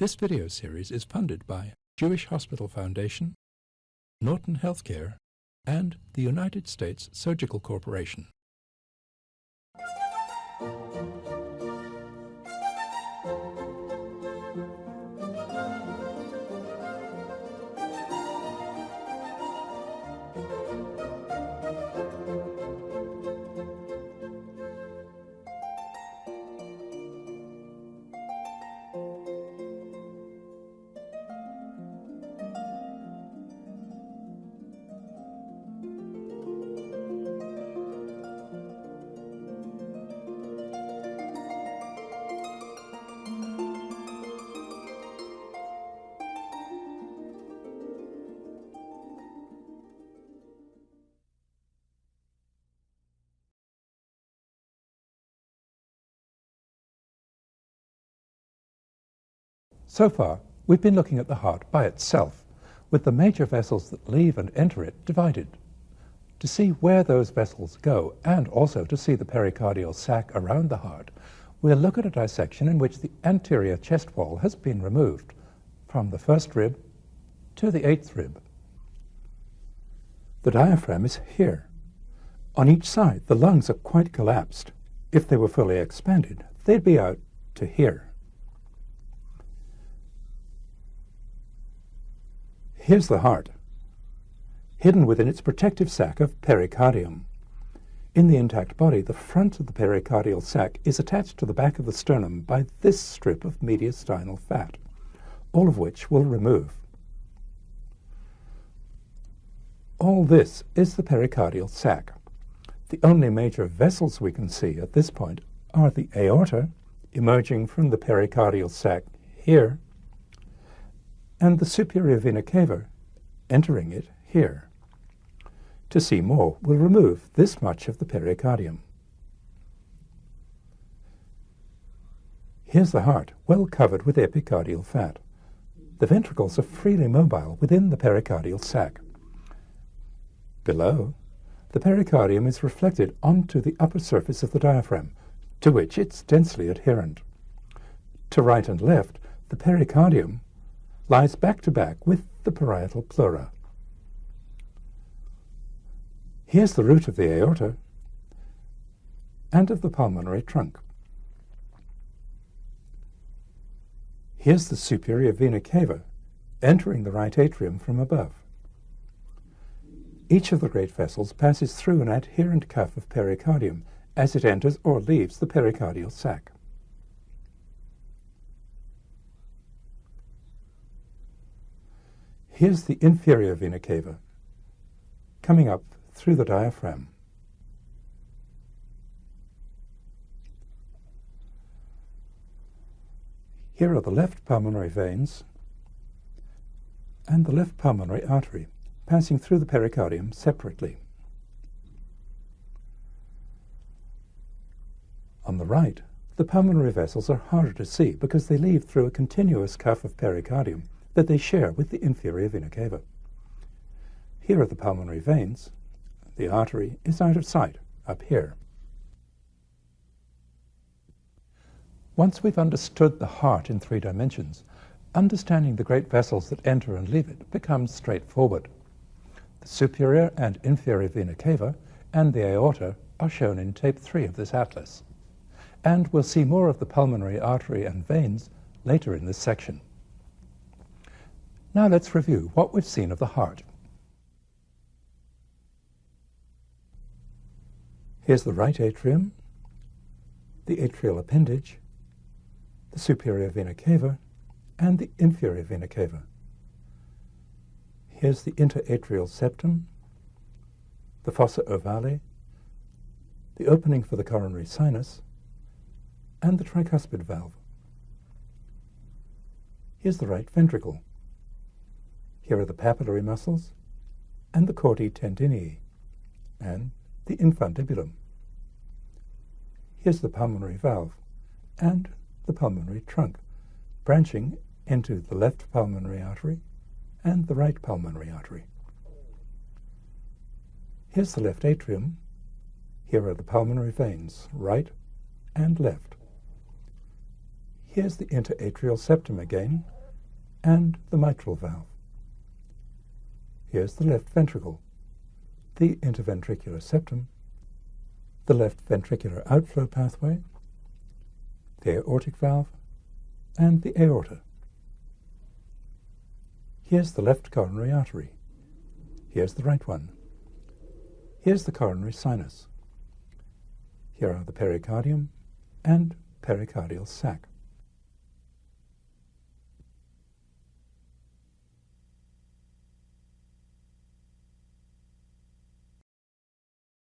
This video series is funded by Jewish Hospital Foundation, Norton Healthcare, and the United States Surgical Corporation. So far, we've been looking at the heart by itself, with the major vessels that leave and enter it divided. To see where those vessels go, and also to see the pericardial sac around the heart, we'll look at a dissection in which the anterior chest wall has been removed from the first rib to the eighth rib. The diaphragm is here. On each side, the lungs are quite collapsed. If they were fully expanded, they'd be out to here. Here's the heart, hidden within its protective sac of pericardium. In the intact body, the front of the pericardial sac is attached to the back of the sternum by this strip of mediastinal fat, all of which we'll remove. All this is the pericardial sac. The only major vessels we can see at this point are the aorta, emerging from the pericardial sac here, and the superior vena cava entering it here. To see more, we'll remove this much of the pericardium. Here's the heart, well covered with epicardial fat. The ventricles are freely mobile within the pericardial sac. Below, the pericardium is reflected onto the upper surface of the diaphragm, to which it's densely adherent. To right and left, the pericardium lies back to back with the parietal pleura. Here's the root of the aorta and of the pulmonary trunk. Here's the superior vena cava entering the right atrium from above. Each of the great vessels passes through an adherent cuff of pericardium as it enters or leaves the pericardial sac. Here's the inferior vena cava coming up through the diaphragm. Here are the left pulmonary veins and the left pulmonary artery passing through the pericardium separately. On the right, the pulmonary vessels are harder to see because they leave through a continuous cuff of pericardium that they share with the inferior vena cava. Here are the pulmonary veins. The artery is out of sight, up here. Once we've understood the heart in three dimensions, understanding the great vessels that enter and leave it becomes straightforward. The superior and inferior vena cava and the aorta are shown in tape 3 of this atlas. And we'll see more of the pulmonary artery and veins later in this section. Now let's review what we've seen of the heart. Here's the right atrium, the atrial appendage, the superior vena cava, and the inferior vena cava. Here's the interatrial septum, the fossa ovale, the opening for the coronary sinus, and the tricuspid valve. Here's the right ventricle. Here are the papillary muscles and the chordae tendineae and the infundibulum. Here's the pulmonary valve and the pulmonary trunk, branching into the left pulmonary artery and the right pulmonary artery. Here's the left atrium. Here are the pulmonary veins, right and left. Here's the interatrial septum again, and the mitral valve. Here's the left ventricle, the interventricular septum, the left ventricular outflow pathway, the aortic valve, and the aorta. Here's the left coronary artery. Here's the right one. Here's the coronary sinus. Here are the pericardium and pericardial sac.